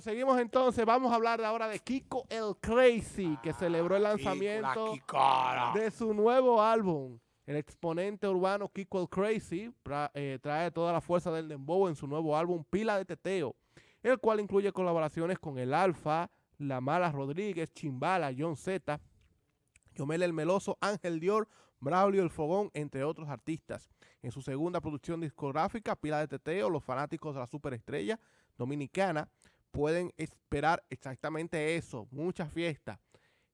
Bueno, seguimos entonces. Vamos a hablar ahora de Kiko el Crazy, que celebró el lanzamiento de su nuevo álbum. El exponente urbano Kiko el Crazy eh, trae toda la fuerza del dembow en su nuevo álbum Pila de Teteo, el cual incluye colaboraciones con El Alfa, La Mala Rodríguez, Chimbala, John Z, Yomel el Meloso, Ángel Dior, Braulio el Fogón, entre otros artistas. En su segunda producción discográfica, Pila de Teteo, los fanáticos de la superestrella dominicana pueden esperar exactamente eso, mucha fiesta.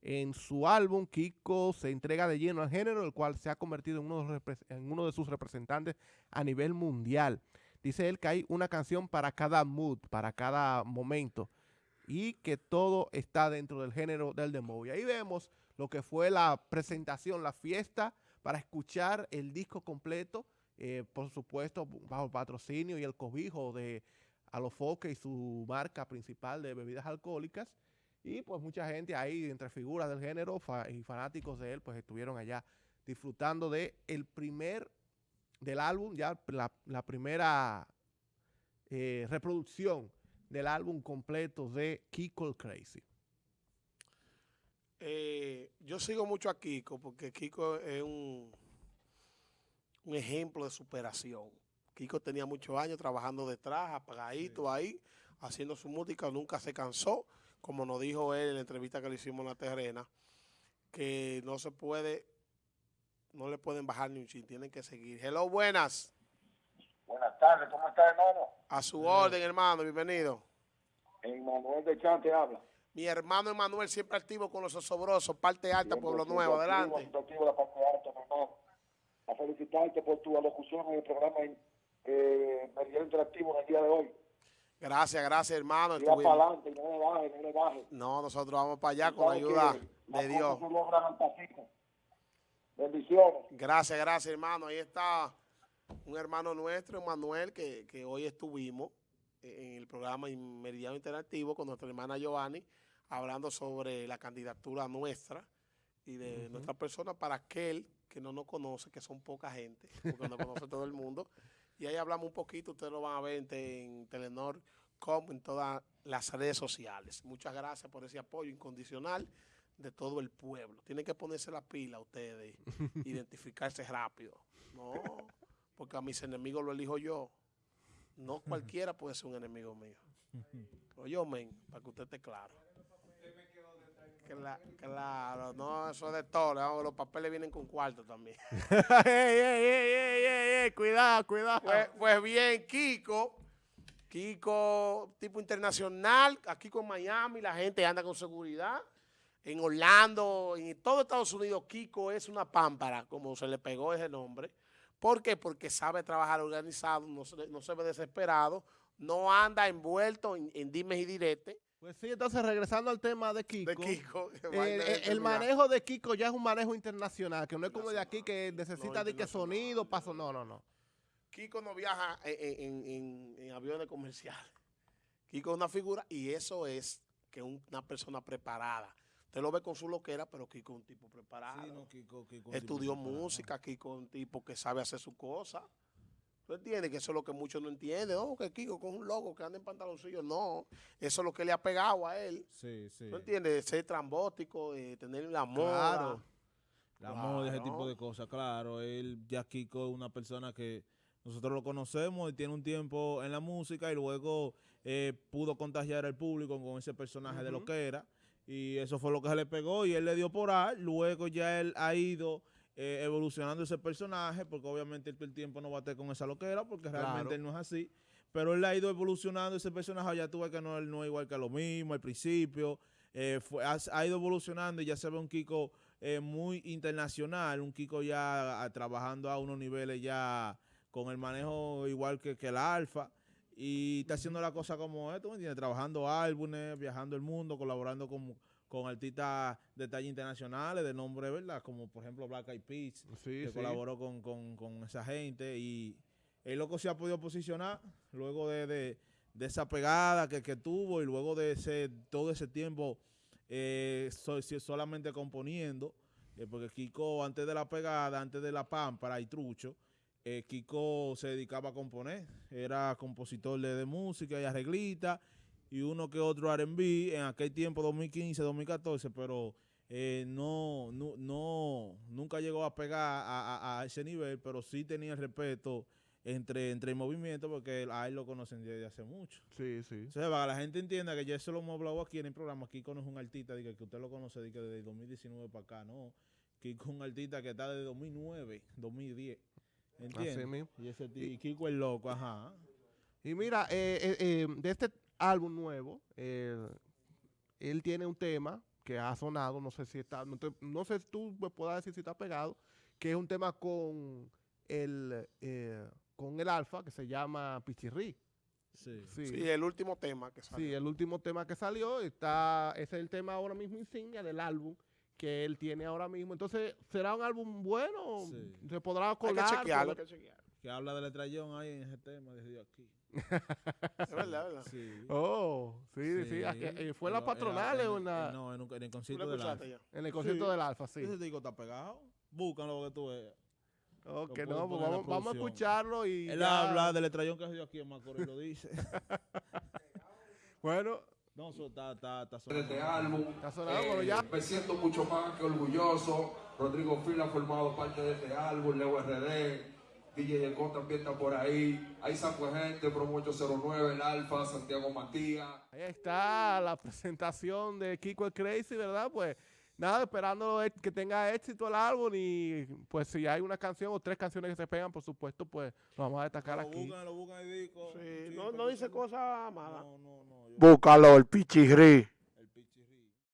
En su álbum, Kiko se entrega de lleno al género, el cual se ha convertido en uno, de, sus representantes a nivel mundial. Dice él que hay una canción para cada mood, para cada momento, y que todo está dentro del género del demo. Y ahí vemos lo que fue la presentación, la fiesta, para escuchar el disco completo, eh, por supuesto, bajo patrocinio y el cobijo de Alofoque y su marca principal de bebidas alcohólicas. Y pues mucha gente ahí, entre figuras del género y fanáticos de él, pues estuvieron allá disfrutando de el primer, del álbum, ya la, primera eh, reproducción del álbum completo de Kiko el Crazy. Eh, yo sigo mucho a Kiko porque Kiko es un, un ejemplo de superación. Kiko tenía muchos años trabajando detrás, apagadito ahí, haciendo su música, nunca se cansó, como nos dijo él en la entrevista que le hicimos en la terrena, que no se puede, no le pueden bajar ni un chin, tienen que seguir. Hello, buenas. Buenas tardes, ¿cómo está, hermano? A su orden, hermano, bienvenido. Emanuel de Chante habla. Mi hermano Emanuel siempre activo con los osobrosos, parte alta, Pueblo Nuevo, adelante. Activo, la parte alta, hermano. A felicitarte por tu alocución en el programa eh, interactivo en el día de hoy. Gracias, gracias, hermano. para adelante, no le baje, no le baje. No, nosotros vamos para allá con la ayuda de Dios. Bendiciones. Gracias, gracias, hermano. Ahí está un hermano nuestro, Manuel, que, que hoy estuvimos en el programa Meridiano Interactivo con nuestra hermana Giovanni, hablando sobre la candidatura nuestra y de nuestra persona para aquel que no nos conoce, que son poca gente, porque no conoce todo el mundo, y ahí hablamos un poquito, ustedes lo van a ver en, Telenor, como en todas las redes sociales. Muchas gracias por ese apoyo incondicional de todo el pueblo. Tienen que ponerse la pila ustedes, identificarse rápido. No, porque a mis enemigos lo elijo yo. No cualquiera puede ser un enemigo mío. Oye, men, para que usted esté claro. Claro, no, eso es de todo. Los papeles vienen con cuarto también. cuidado, cuidado. Pues, pues, bien, Kiko, Kiko tipo internacional, aquí con Miami la gente anda con seguridad. En Orlando, en todo Estados Unidos, Kiko es una pámpara, como se le pegó ese nombre. ¿Por qué? Porque sabe trabajar organizado, no se, no se ve desesperado, no anda envuelto en, en dimes y diretes pues sí, entonces regresando al tema de Kiko. De Kiko. Eh, el, manejo de Kiko ya es un manejo internacional, que no es como de aquí que necesita de que sonido, paso, no, no, no. Kiko no viaja en, aviones comerciales. Kiko es una figura y eso es que una persona preparada. Usted lo ve con su loquera, pero Kiko es un tipo preparado. Sí, no, Kiko, Kiko Estudió música, Kiko es un tipo que sabe hacer su cosa. ¿Tú entiendes? Que eso es lo que muchos no entienden. No, que Kiko con un logo que anda en pantaloncillo. No, eso es lo que le ha pegado a él. Sí, sí. ¿Tú entiendes? Ser trambótico, eh, tener la moda. Claro. La moda, ese tipo de cosas, claro. Él, ya Kiko es una persona que nosotros lo conocemos y tiene un tiempo en la música y luego eh, pudo contagiar al público con ese personaje de lo que era. Y eso fue lo que se le pegó y él le dio por ahí. Luego ya él ha ido eh, evolucionando ese personaje, porque obviamente el, tiempo no va a estar con esa loquera, porque realmente él no es así. Pero él ha ido evolucionando ese personaje, ya tuve que no, él no es igual que lo mismo al principio. Eh, fue, ha, ido evolucionando y ya se ve un Kiko eh, muy internacional, un Kiko ya trabajando a unos niveles ya con el manejo igual que, que el Alfa y está haciendo la cosa como esto, ¿me entiendes? Trabajando álbumes, viajando el mundo, colaborando con con artistas de talla internacionales de nombre, ¿verdad? Como por ejemplo Black Eyed Peas, que colaboró con, esa gente. Y el loco se ha podido posicionar luego de, esa pegada que, tuvo y luego de ese todo ese tiempo eh, solamente componiendo, eh, porque Kiko antes de la pegada, antes de la pámpara y trucho, eh, Kiko se dedicaba a componer, era compositor de, de música y arreglita, y uno que otro R&B en aquel tiempo 2015, 2014, pero eh, no, no, nunca llegó a pegar a, ese nivel, pero sí tenía respeto entre, entre el movimiento porque a él lo conocen desde hace mucho. Sí, sí. O sea, para que la gente entienda que ya eso lo hemos hablado aquí en el programa, aquí conoce un artista que usted lo conoce desde 2019 para acá, ¿no? Kiko es un artista que está desde 2009, 2010. ¿Entiendes? Y, ese y Kiko es loco, ajá. Y mira, eh, eh, eh, de este álbum nuevo, él tiene un tema que ha sonado, no sé si está, no, sé si tú me puedas decir si está pegado, que es un tema con el, con el alfa que se llama Pichirri. Sí. sí. el último tema que salió. Sí, el último tema que salió, está, ese es el tema ahora mismo insignia del álbum que él tiene ahora mismo. Entonces, ¿será un álbum bueno? ¿Se podrá colar? Hay que chequearlo, hay que chequearlo. Que habla de letrayón ahí en ese tema desde aquí. es verdad, ¿verdad? Sí. Oh, sí, sí. Eh, ¿Fue en la patronal en la...? No, en, en el concierto del Alfa. En el concierto del Alfa, sí. Ese digo está pegado. Búscalo que tú veas. Ok, no, pues vamos, vamos, a escucharlo y Él habla del estrellón que ha sido aquí en Macorís, lo dice. bueno, no, eso está, está, está sonando. Este álbum. Está sonando, ya. Me siento mucho más que orgulloso. Rodrigo Fila ha formado parte de este álbum, Leo RD. DJ Econ también está por ahí. Ahí San Gente, Promo 809, El Alfa, Santiago Matías. Ahí está la presentación de Kiko el Crazy, ¿verdad? Pues nada, esperando que tenga éxito el álbum y pues si hay una canción o tres canciones que se pegan, por supuesto, pues lo vamos a destacar lo aquí. Buscan, lo buscan y sí, no, no dice cosas malas. No, no, no. Búscalo, el pichirri.